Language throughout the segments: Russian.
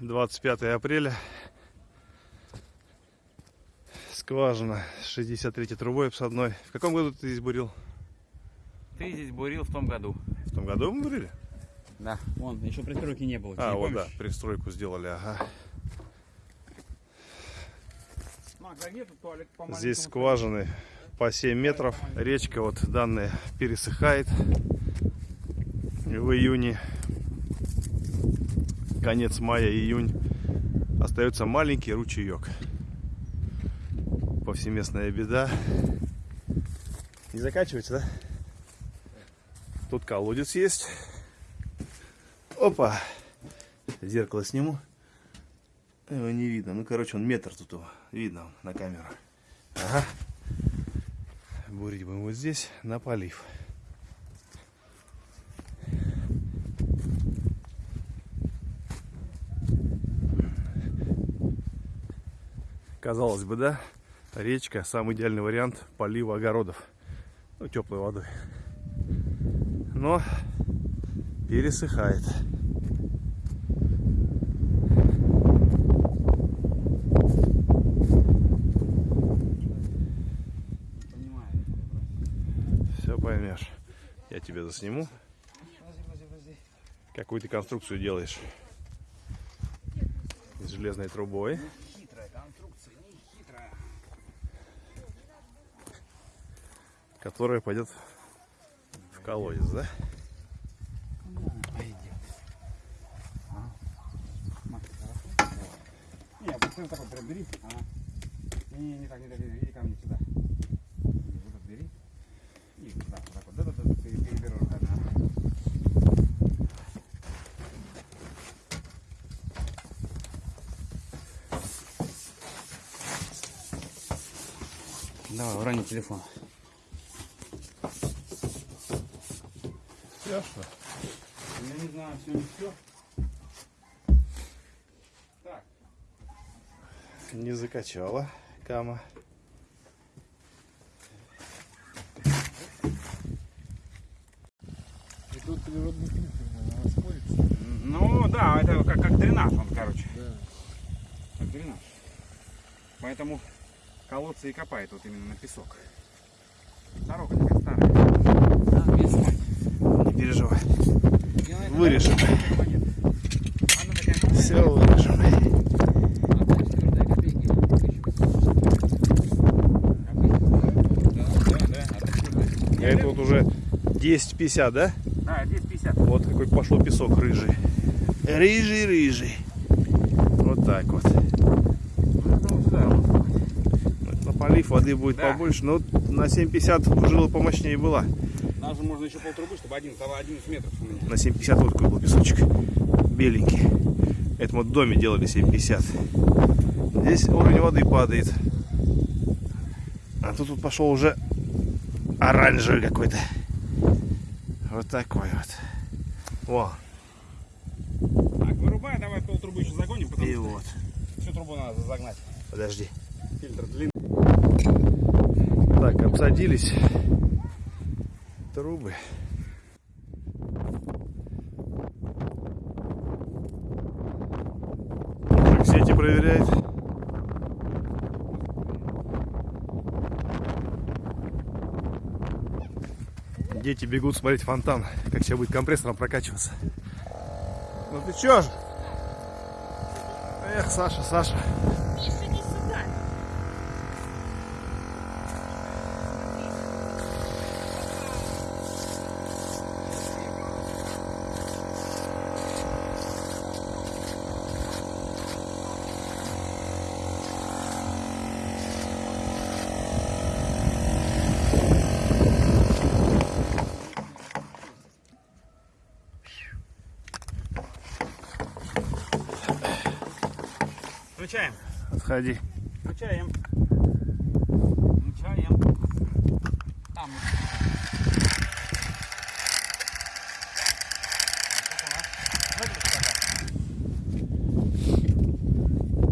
25 апреля. Скважина 63 трубой обсадной. В каком году ты здесь бурил? Ты здесь бурил в том году. В том году мы бурили? Да. Вон, еще пристройки не было. А, Не вот да, пристройку сделали, ага. Здесь скважины по 7 метров. Речка вот данная пересыхает в июне. Конец мая, июнь. Остается маленький ручеек. Повсеместная беда. Не закачивается, да? Тут колодец есть. Опа! Зеркало сниму. Его не видно. Ну, короче, он метр тут его. Видно на камеру. Ага. Бурить будем вот здесь, на полив. Казалось бы, да? Речка самый идеальный вариант полива огородов. Ну, теплой водой. Но пересыхает. Все поймешь. Я тебе засниму. Какую ты конструкцию делаешь? С железной трубой. Которая пойдет в колодец, да? Давай, урони телефон. Все, что? Я не знаю, все не все. Так, Не закачала кама. Это вот природный фильтр, наверное, расходится. ну да, это как, как дренаж он, короче. Да. Как дренаж. Поэтому колодцы и копает вот именно на песок. Дорога такая старая. Да, весна. Не переживай. И она- Вырежем. Монет. Она такая маленькая. Все вырежем. А дальше твердая копейки. Да, да, да. А так твердая. Это вот уже 10,50, да? Да, здесь 50. Вот какой пошел песок рыжий. Рыжий, рыжий. Вот так вот. На полив воды будет Да. побольше, но на 7,50 жила помощнее была. Даже можно еще полтрубы, чтобы один, стало 11 метров у меня. На 7,50 вот такой был песочек. Беленький. Это мы в доме делали 7,50. Здесь уровень воды падает. А тут вот пошел уже оранжевый какой-то. Вот такой вот. Во. Так, вырубай, давай полтрубы еще загоним, потому И что вот. всю трубу надо загнать. Подожди. Фильтр длинный. Так, обсадились трубы. Так, сети проверяет. Дети бегут смотреть фонтан, как сейчас будет компрессором прокачиваться. Ну ты чё ж? Эх, Саша, Саша. Включаем. Отходи. Включаем. Включаем. Там.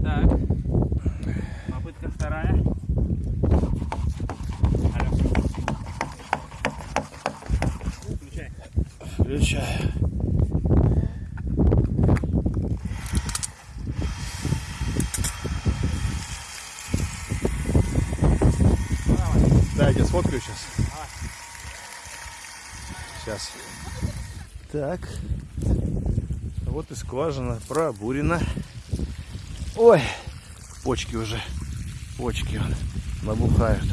Так. Попытка вторая. Алло. Включай. Включаю. Я тебя сфоткаю сейчас. Сейчас. Так. Вот и скважина пробурена. Ой, почки уже. Почки набухают.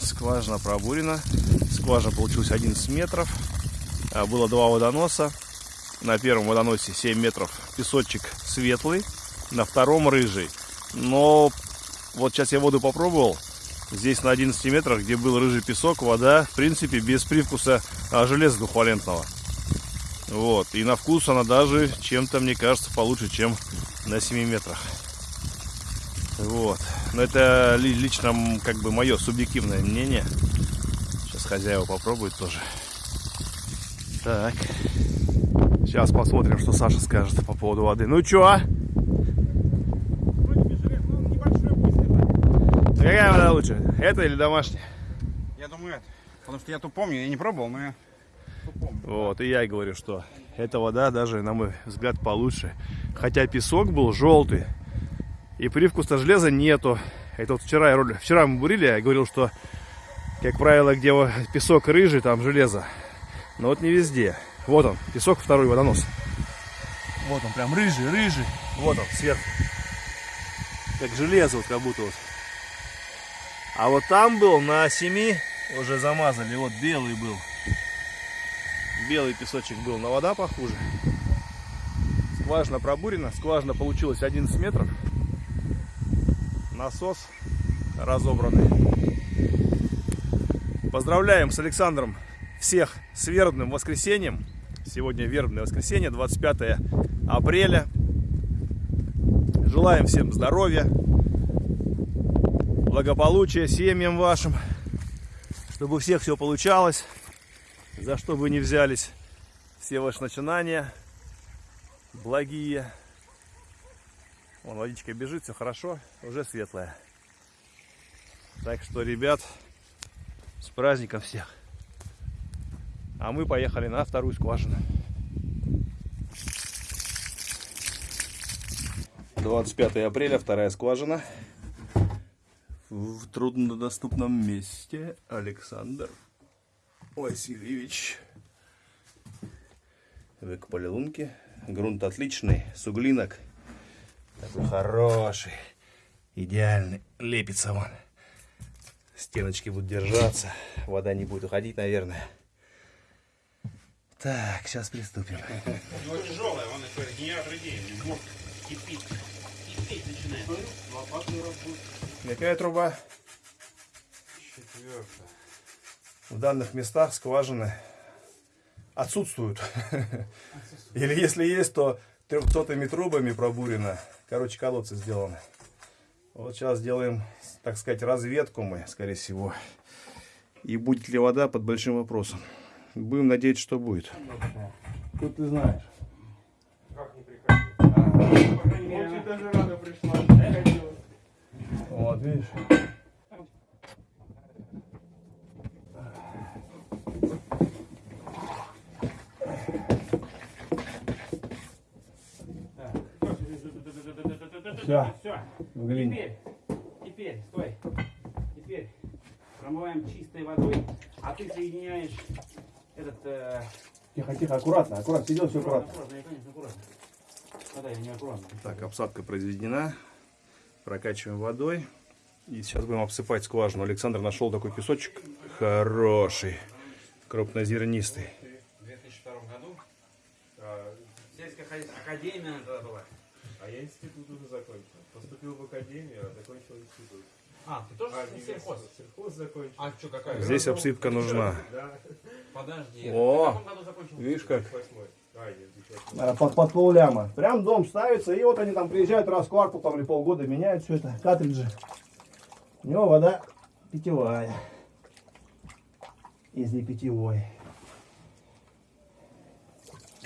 Скважина пробурена. Скважина получилась 11 метров. А, Было два водоноса. На первом водоносе 7 метров песочек светлый, на втором рыжий. Но вот сейчас я воду попробовал. Здесь на 11 метрах, где был рыжий песок, вода, в принципе, без привкуса а, железа двухвалентного. Вот. И на вкус она даже чем-то, мне кажется, получше, чем на 7 метрах. Вот. Но это ли- лично как бы мое субъективное мнение. Сейчас хозяева попробуют тоже. Так. Сейчас посмотрим, что Саша скажет по поводу воды. Ну чё? а? Вроде бы желез, ну небольшой пусть это. Какая вода лучше? Это или домашняя? Я думаю это. Потому что я то помню, я не пробовал, но я помню. Вот, и я и говорю, что эта вода даже, на мой взгляд, получше. Хотя песок был желтый, и привкуса железа нету. Это вот вчера, я роль- вчера мы бурили, я говорил, что, как правило, где песок рыжий, там железо. Но вот не везде. Вот он, песок второй водонос. Вот он, прям рыжий, рыжий. Вот он, сверху. Как железо, вот как будто вот. А вот там был на семи, уже замазали, вот белый был. Белый песочек был, но вода похуже. Скважина пробурена. Скважина получилась 11 метров. Насос разобранный. Поздравляем с Александром всех с вербным воскресеньем. Сегодня вербное воскресенье, 25 апреля. Желаем всем здоровья, благополучия семьям вашим, чтобы у всех все получалось за что бы ни взялись все ваши начинания благие. Вон водичка бежит, все хорошо, уже светлая. Так что, ребят, с праздником всех. А мы поехали на вторую скважину. 25 апреля, вторая скважина. В труднодоступном месте Александр Васильевич. Выкопали лунки. Грунт отличный, суглинок. Такой хороший. Идеальный. Лепится он. Стеночки будут держаться. Вода не будет уходить, наверное. Так, сейчас приступим. Ну тяжелая, он еще генератор идеи. Вот, кипит. Кипеть начинает. Какая труба? Четвертая. В данных местах скважины отсутствуют. Или если есть, то трехсотыми трубами пробурено. Короче, колодцы сделаны. Вот сейчас сделаем, так сказать, разведку мы, скорее всего. И будет ли вода под большим вопросом. Будем надеяться, что будет. Тут ты знаешь. Как не приходить? По крайней мере, она- даже рада пришла. Вот, видишь. Все. В глине. Теперь, теперь, стой. Теперь промываем чистой водой, а ты соединяешь этот... Э, Тихо, тихо, аккуратно, аккуратно, сидел все аккуратно, аккуратно, я, конечно, аккуратно. Вода, я не аккуратно. Так, обсадка произведена. Прокачиваем водой. И сейчас будем обсыпать скважину. Александр нашел такой песочек хороший, крупнозернистый. В 2002 году сельская хозя- академия была. А я институт уже закончил. Поступил в академию, а закончил институт. А, ты тоже А, сельхоз? Сельхоз закончил. А что, какая? Здесь обсыпка нужна. Да, Подожди. О! Видишь как? А. Под, под полляма. Прям дом ставится, и вот они там приезжают раз в квартал там, или полгода, меняют все это, картриджи. У него вода питьевая. Из не питьевой.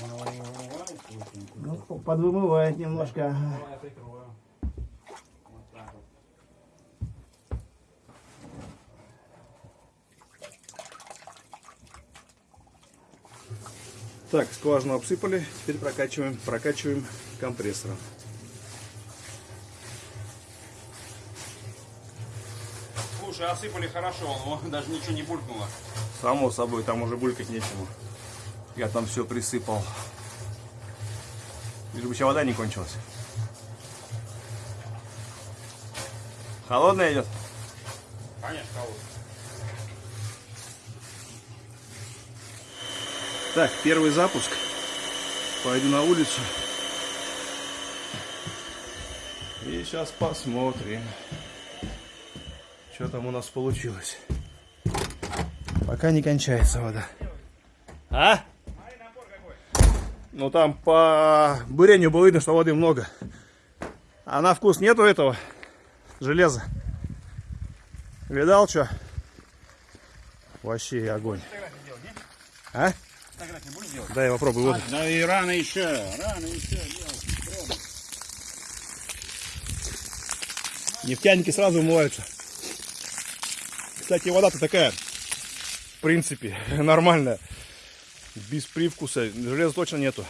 Он его не вымывает, очень. Ну, подвымывает немножко. Давай я прикрою. Вот так вот. Так, скважину обсыпали, теперь прокачиваем, прокачиваем компрессором. Слушай, осыпали хорошо, он даже ничего не булькнуло. Само собой, там уже булькать нечему. Я там все присыпал. Лишь бы еще вода не кончилась. Холодная идет? Конечно, холодно. Так, первый запуск. Пойду на улицу. И сейчас посмотрим, что там у нас получилось. Пока не кончается вода. А? Ну там по бурению было видно, что воды много. А на вкус нету этого железа. Видал что? Вообще огонь. А? Фотографии будешь делать? Дай я попробую воду. Да и рано еще, рано еще делать. Нефтяники сразу умываются. Кстати, вода-то такая, в принципе, нормальная. Без привкуса. Железа точно нету.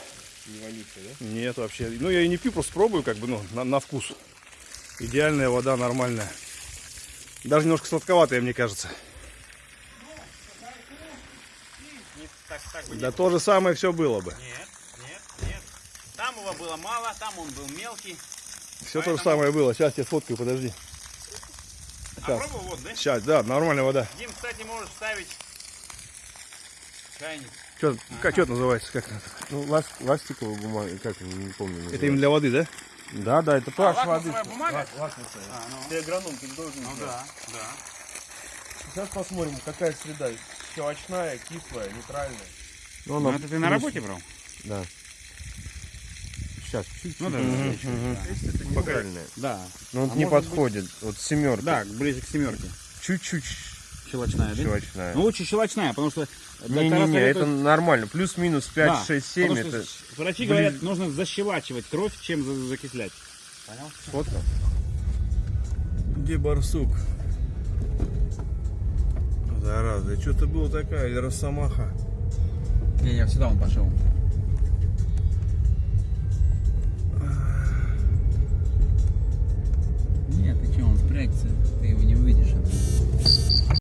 Не вонючая, да? Нет вообще. Ну, я и не пью, просто пробую, как бы, ну, на, на вкус. Идеальная вода, нормальная. Даже немножко сладковатая, мне кажется. Так, так бы Да то же самое все было бы. Нет, нет, нет. Там его было мало, там он был мелкий. Все то же самое было. Сейчас я сфоткаю, подожди. А Сейчас. пробовал вот, да? Сейчас, да, нормальная вода. Дим, кстати, можешь ставить чайник. Что, как что это называется? Как? Ну, ласт, ластиковая бумага, как, не помню. это именно для воды, да? Да, да, это А, pH воды. бумага? Лакмусовая. А, ну, Ты агроном, ты должен ну да, да. Сейчас посмотрим, какая среда. Щелочная, кислая, нейтральная. Ну, Ну, это ты на работе брал? Да. Сейчас, чуть-чуть. Ну да. Это нейтральная. Да. Но он А не может быть- подходит. Вот семерка. Да, ближе к семерке. Чуть-чуть Щелочная, да? щелочная. Ну, лучше щелочная, потому что... Не-не-не, это нормально. Плюс-минус 5, Да, 6, 7. потому Это Врачи говорят, нужно защелачивать кровь, чем за- закислять. Понял? фотка. Где барсук? Зараза, что-то было такая, или росомаха? Не, не, сюда он пошел. Нет, ты что, он впрягся, ты его не увидишь.